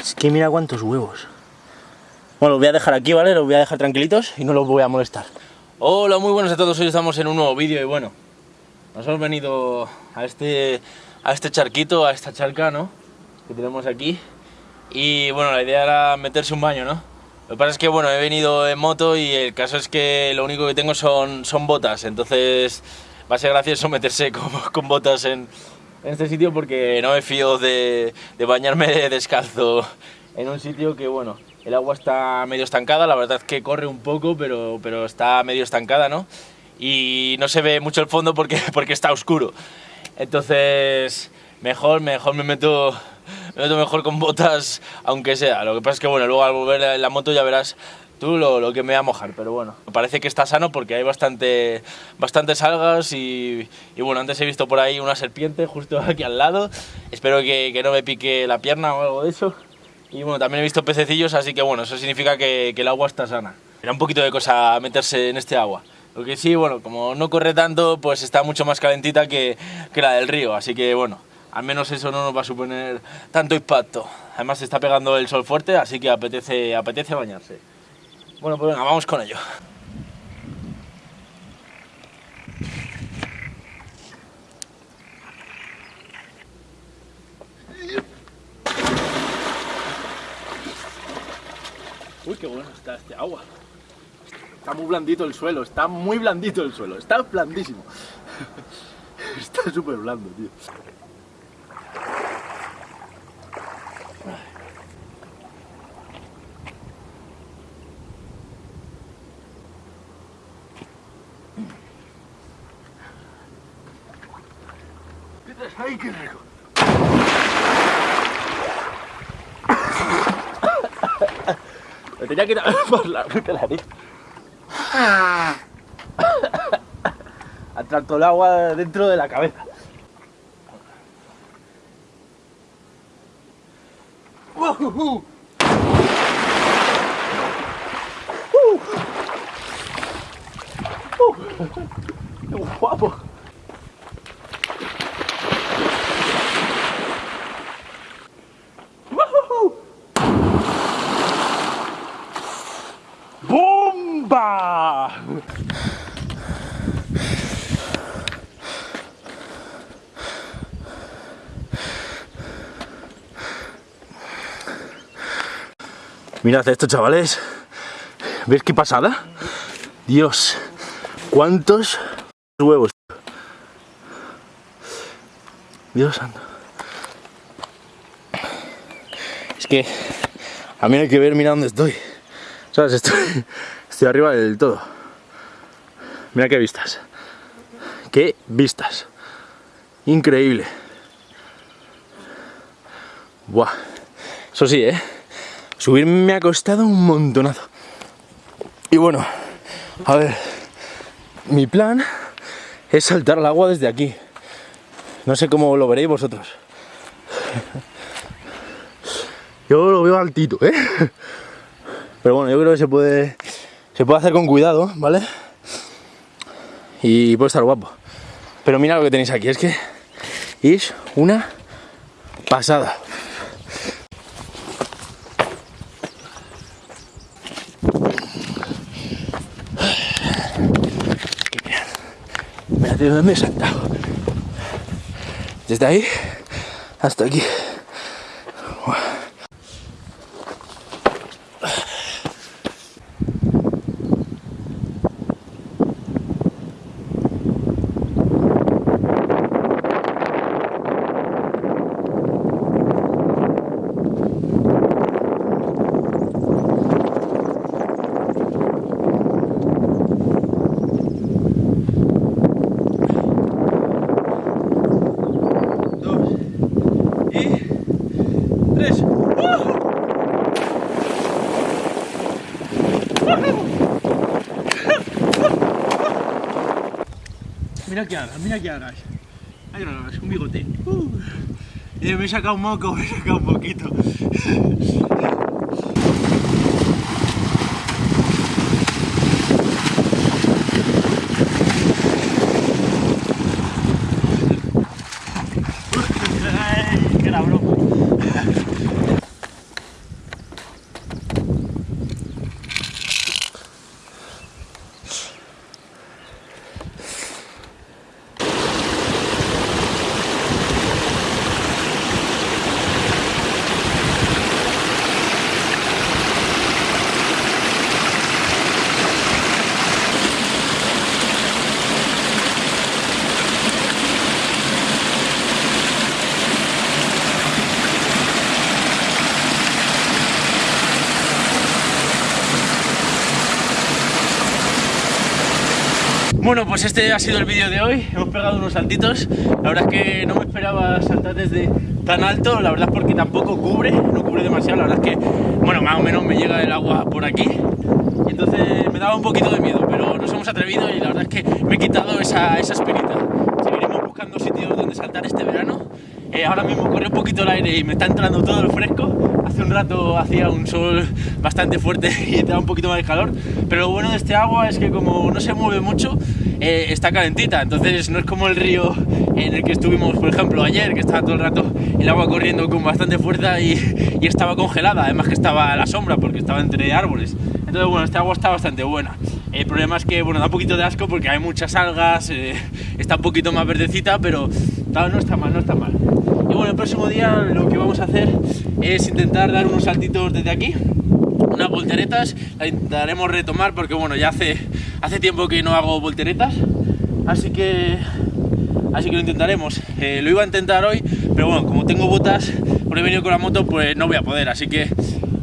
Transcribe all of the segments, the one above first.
Es que mira cuántos huevos. Bueno, los voy a dejar aquí, ¿vale? Los voy a dejar tranquilitos y no los voy a molestar. Hola, muy buenos a todos. Hoy estamos en un nuevo vídeo y bueno, nos hemos venido a este, a este charquito, a esta charca, ¿no? Que tenemos aquí. Y bueno, la idea era meterse un baño, ¿no? Lo que pasa es que bueno, he venido en moto y el caso es que lo único que tengo son, son botas, entonces va a ser gracioso meterse con, con botas en, en este sitio porque no me fío de, de bañarme descalzo en un sitio que bueno, el agua está medio estancada, la verdad es que corre un poco, pero, pero está medio estancada, ¿no? Y no se ve mucho el fondo porque, porque está oscuro. Entonces, mejor, mejor me meto, me meto mejor con botas, aunque sea. Lo que pasa es que, bueno, luego al volver la moto ya verás tú lo, lo, que me voy a mojar, pero bueno, parece que está sano porque hay bastante, bastantes algas y, y, bueno, antes he visto por ahí una serpiente justo aquí al lado, espero que, que, no me pique la pierna o algo de eso. Y bueno, también he visto pececillos, así que bueno, eso significa que, que el agua está sana. Era un poquito de cosa meterse en este agua. Lo que sí, bueno, como no corre tanto, pues está mucho más calentita que, que la del río, así que bueno, al menos eso no nos va a suponer tanto impacto. Además está pegando el sol fuerte, así que apetece, apetece bañarse. Bueno, pues venga, vamos con ello. Uy, qué bueno está este agua. Está muy blandito el suelo, está muy blandito el suelo, está blandísimo. Está súper blando, tío. ¡Ay, qué rico! Me tenía que ir a por la puta nariz. Atracto el agua dentro de la cabeza. ¡Uh! ¡Qué guapo! Mirad esto, chavales. ¿Ves qué pasada? Dios, cuántos huevos. Dios santo. Es que a mí hay que ver, mira dónde estoy. ¿Sabes? Estoy, estoy arriba del todo. Mira qué vistas. Qué vistas. Increíble. Buah. Eso sí, ¿eh? Subir me ha costado un montonazo. Y bueno, a ver, mi plan es saltar al agua desde aquí. No sé cómo lo veréis vosotros. Yo lo veo altito, ¿eh? Pero bueno, yo creo que se puede, se puede hacer con cuidado, ¿vale? Y puede estar guapo. Pero mira lo que tenéis aquí, es que es una pasada. De dónde me he saltado. Desde ahí hasta aquí. Mira que hagas, mira que hagas. Ahí no hagas, un bigote. Uh. Eh, me he sacado un moco, me he sacado un poquito. Bueno, pues este ha sido el vídeo de hoy. Hemos pegado unos saltitos. La verdad es que no me esperaba saltar desde tan alto. La verdad es porque tampoco cubre, no cubre demasiado. La verdad es que, bueno, más o menos me llega el agua por aquí. entonces me daba un poquito de miedo, pero nos hemos atrevido y la verdad es que me he quitado esa, esa espinita. Seguiremos buscando sitios donde saltar este verano. Eh, ahora mismo corre un poquito el aire y me está entrando todo lo fresco hace un rato hacía un sol bastante fuerte y te da un poquito más de calor, pero lo bueno de este agua es que como no se mueve mucho, eh, está calentita, entonces no es como el río en el que estuvimos, por ejemplo, ayer, que estaba todo el rato el agua corriendo con bastante fuerza y, estaba congelada, además que estaba a la sombra porque estaba entre árboles. Entonces, bueno, este agua está bastante buena. El problema es que, bueno, da un poquito de asco porque hay muchas algas, eh, está un poquito más verdecita, pero no está mal, no está mal. Bueno, el próximo día lo que vamos a hacer es intentar dar unos saltitos desde aquí, unas volteretas, la intentaremos retomar porque bueno, ya hace, hace tiempo que no hago volteretas, así que así que lo intentaremos. Eh, lo iba a intentar hoy, pero bueno, como tengo botas, por he venido con la moto, pues no voy a poder, así que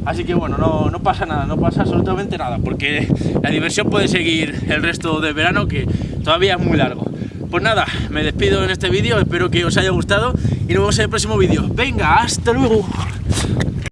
así que bueno, no, no pasa nada, no pasa absolutamente nada, porque la diversión puede seguir el resto del verano, que todavía es muy largo. Pues nada, me despido en este vídeo, espero que os haya gustado y nos vemos en el próximo vídeo. Venga, hasta luego.